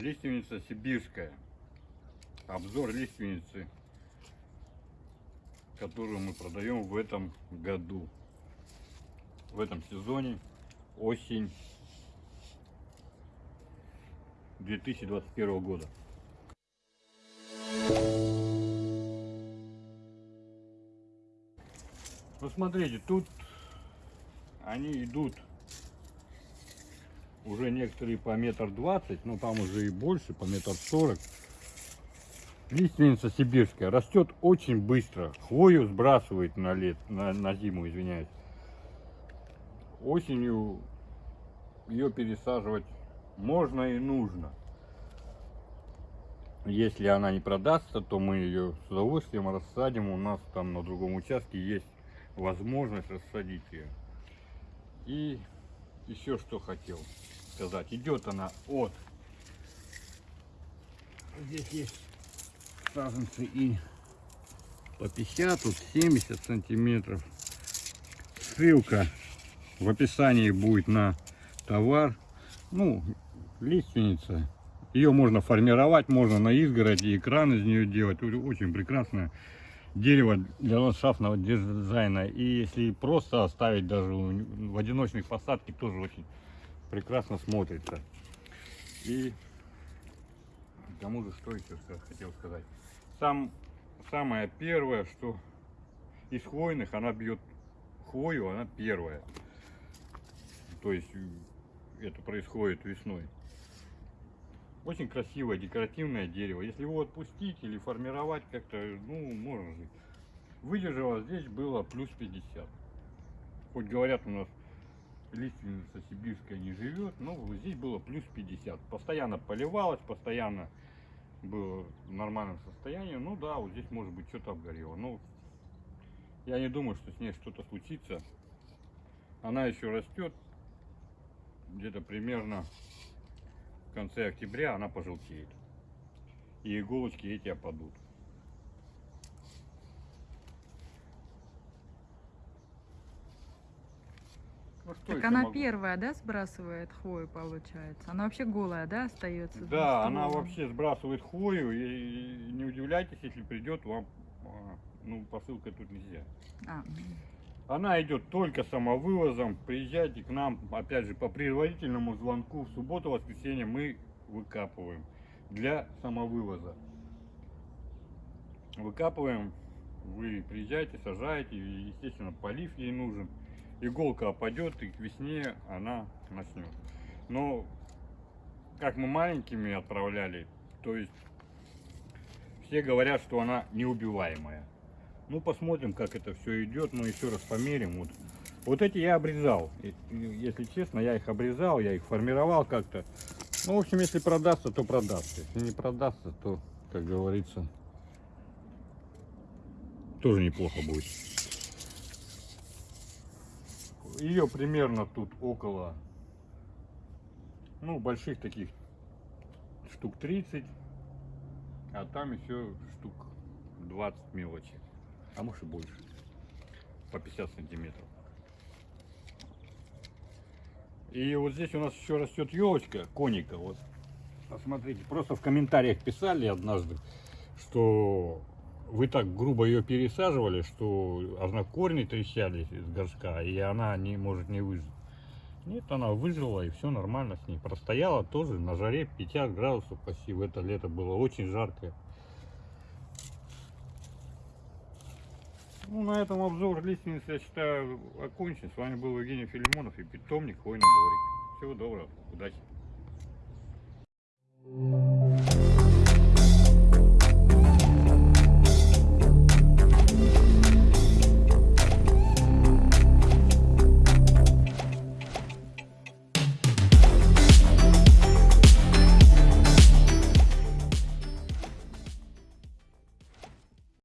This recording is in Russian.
Лиственница сибирская. Обзор лиственницы, которую мы продаем в этом году. В этом сезоне осень 2021 года. Ну смотрите, тут они идут уже некоторые по метр двадцать, ну там уже и больше, по метр сорок. Лиственница сибирская растет очень быстро, хвою сбрасывает на лет, на, на зиму, извиняюсь. Осенью ее пересаживать можно и нужно. Если она не продастся, то мы ее с удовольствием рассадим. У нас там на другом участке есть возможность рассадить ее. И еще что хотел сказать. Идет она от... Здесь есть саженцы и по 50, тут 70 сантиметров. Ссылка в описании будет на товар. Ну, лиственница. Ее можно формировать, можно на изгороди, экран из нее делать. Очень прекрасное дерево для ландшафтного дизайна. И если просто оставить даже в одиночных посадке, тоже очень прекрасно смотрится. И к тому же, что еще хотел сказать. Сам, самое первое, что из хвойных она бьет хвою, она первая. То есть это происходит весной. Очень красивое декоративное дерево. Если его отпустить или формировать как-то, ну, можно жить. Выдержала здесь было плюс 50. Хоть говорят у нас лиственница сибирская не живет, но здесь было плюс 50. Постоянно поливалось, постоянно было в нормальном состоянии. Ну да, вот здесь может быть что-то обгорело. Но я не думаю, что с ней что-то случится. Она еще растет. Где-то примерно в конце октября она пожелтеет. И иголочки эти опадут. Ну, что Так она могу? первая, да, сбрасывает хвою, получается? Она вообще голая, да, остается? Да, она вообще сбрасывает хвою, и не удивляйтесь, если придет вам, а, ну, посылка тут нельзя. А, м. Она идет только самовывозом, приезжайте к нам, опять же, по предварительному звонку, в субботу, воскресенье мы выкапываем для самовывоза. Выкапываем, вы приезжаете, сажаете, естественно, полив ей нужен. Иголка опадет, и к весне она начнет. Но, как мы маленькими отправляли, то есть все говорят, что она неубиваемая. Ну, посмотрим, как это все идет. Ну, еще раз померим. Вот, вот эти я обрезал. Если честно, я их обрезал, я их формировал как-то. Ну, в общем, если продастся, то продастся. Если не продастся, то, как говорится, тоже неплохо будет. Ее примерно тут около, ну, больших таких штук 30, а там еще штук 20 мелочи, а может и больше, по 50 сантиметров. И вот здесь у нас еще растет елочка, коника, вот. Посмотрите, просто в комментариях писали однажды, что вы так грубо ее пересаживали, что она корни трещали из горшка, и она не может не выжить. Нет, она выжила, и все нормально с ней. Простояла тоже на жаре 50 градусов почти в это лето было очень жаркое. Ну, на этом обзор лиственницы, я считаю, окончен. С вами был Евгений Филимонов и питомник Хвойный дворик. Всего доброго, удачи.